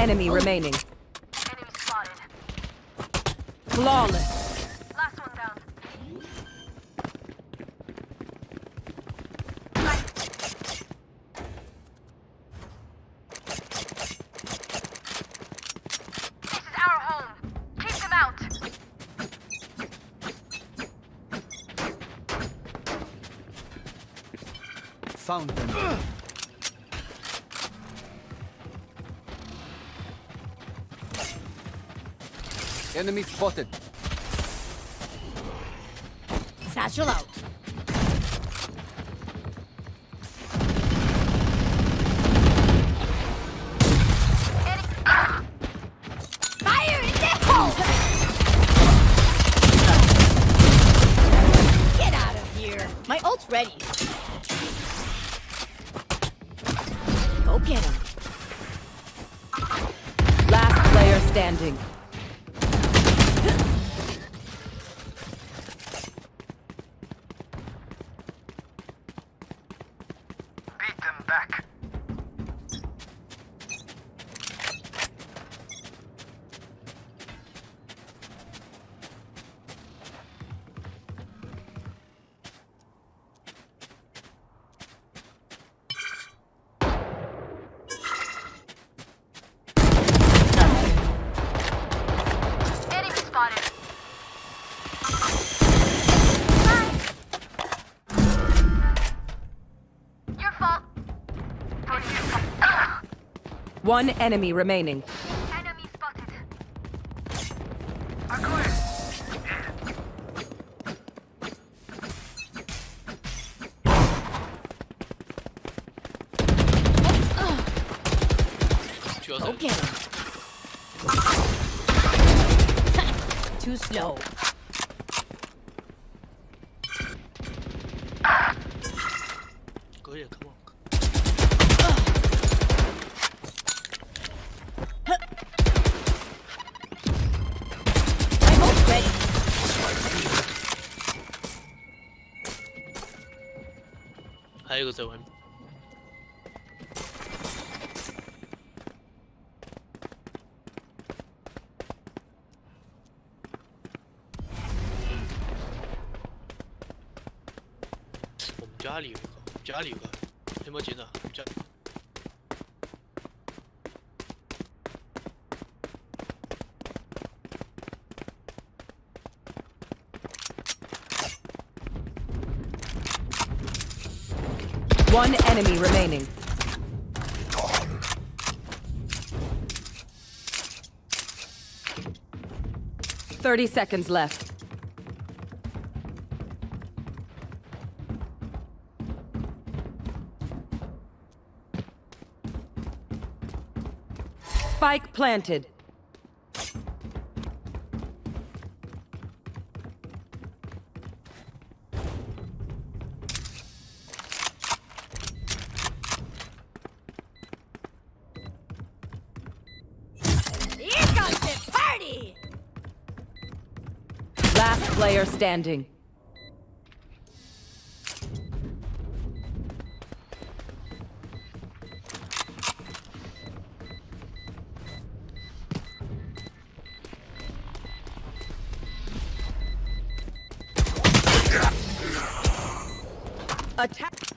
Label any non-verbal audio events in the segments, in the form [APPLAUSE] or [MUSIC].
enemy remaining. Enemy spotted. Flawless. Last one down. This is our home. Keep them out. Found them. Enemy spotted. Satchel out. Fire in the hole! Get out of here. My ult's ready. Go get him. Last player standing. One enemy remaining. Enemy spotted. Go [LAUGHS] get. Too slow. 还有一个在外面。我们家里有 One enemy remaining. Thirty seconds left. Spike planted. Standing. Attack.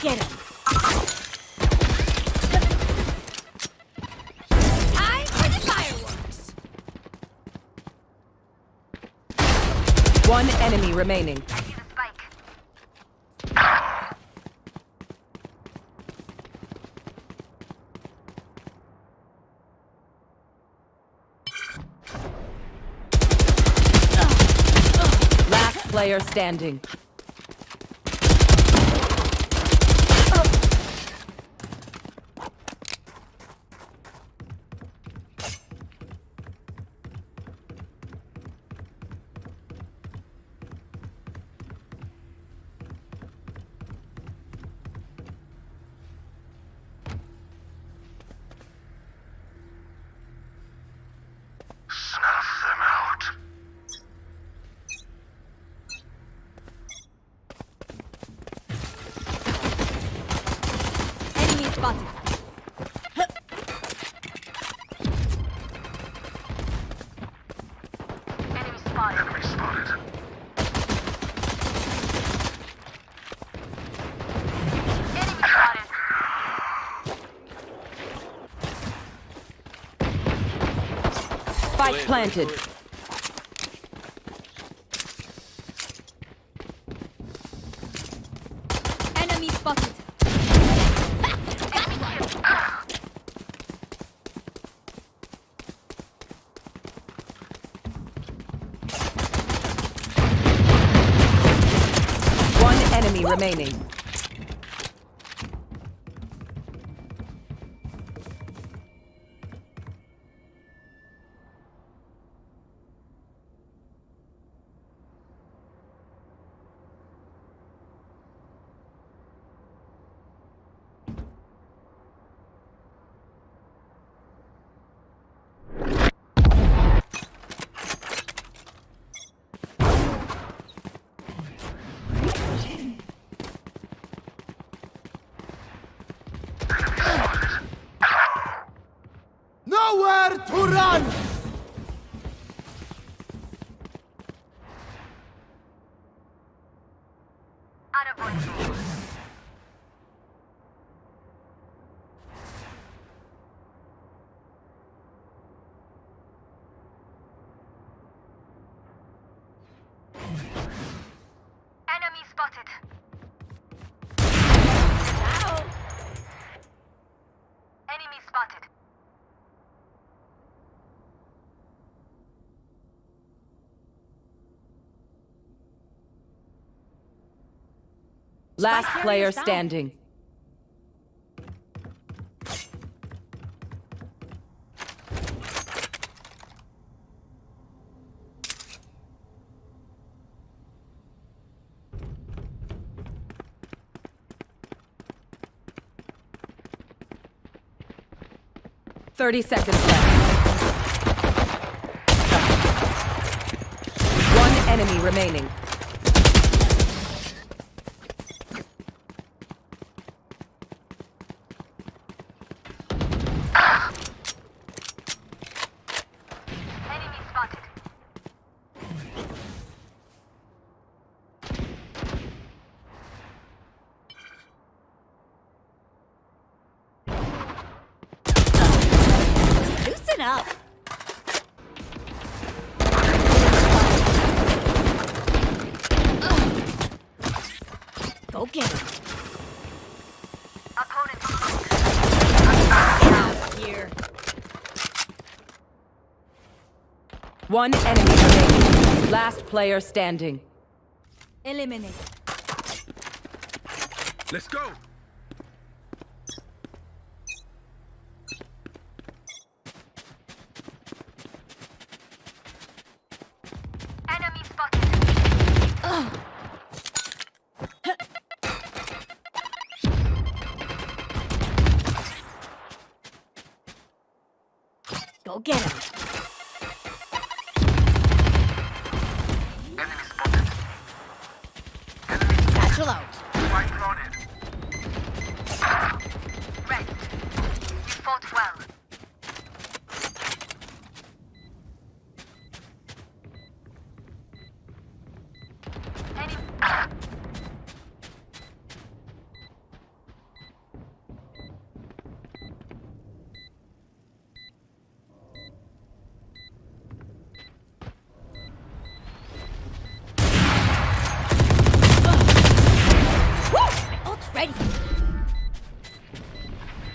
Get him. Time for the fireworks! One enemy remaining. Last player standing. Enemy spotted. Enemy spotted. Enemy spotted. Spike planted. Enemy spotted. One remaining. Run! Enemy spotted. Ow. Enemy spotted. Last player standing. Thirty seconds left. One enemy remaining. Enemy spotted. Loosen up. Go get him. Opponent. Here. One enemy remaining. Last player standing. Eliminate. Let's go.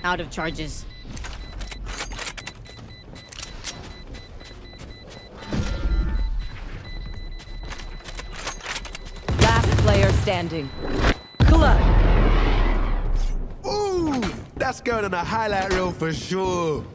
Out of charges. Last player standing. Clutch. Ooh, that's going on a highlight reel for sure.